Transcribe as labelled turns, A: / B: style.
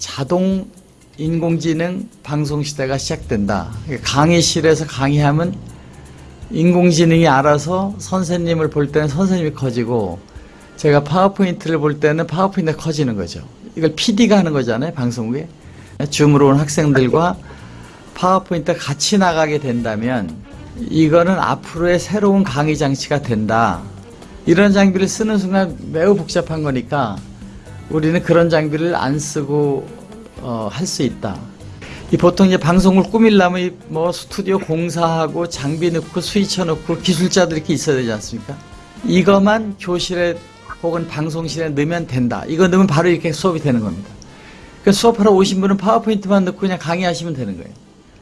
A: 자동 인공지능 방송 시대가 시작된다. 강의실에서 강의하면 인공지능이 알아서 선생님을 볼 때는 선생님이 커지고 제가 파워포인트를 볼 때는 파워포인트가 커지는 거죠. 이걸 PD가 하는 거잖아요. 방송국에. 줌으로 온 학생들과 파워포인트가 같이 나가게 된다면 이거는 앞으로의 새로운 강의 장치가 된다. 이런 장비를 쓰는 순간 매우 복잡한 거니까 우리는 그런 장비를 안 쓰고 어, 할 수 있다. 이 보통 이제 방송을 꾸밀려면 이뭐 스튜디오 공사하고 장비 넣고 스위처 넣고 기술자들 이렇게 있어야 되지 않습니까? 이것만 교실에 혹은 방송실에 넣으면 된다. 이거 넣으면 바로 이렇게 수업이 되는 겁니다. 그 수업하러 오신 분은 파워포인트만 넣고 그냥 강의하시면 되는 거예요.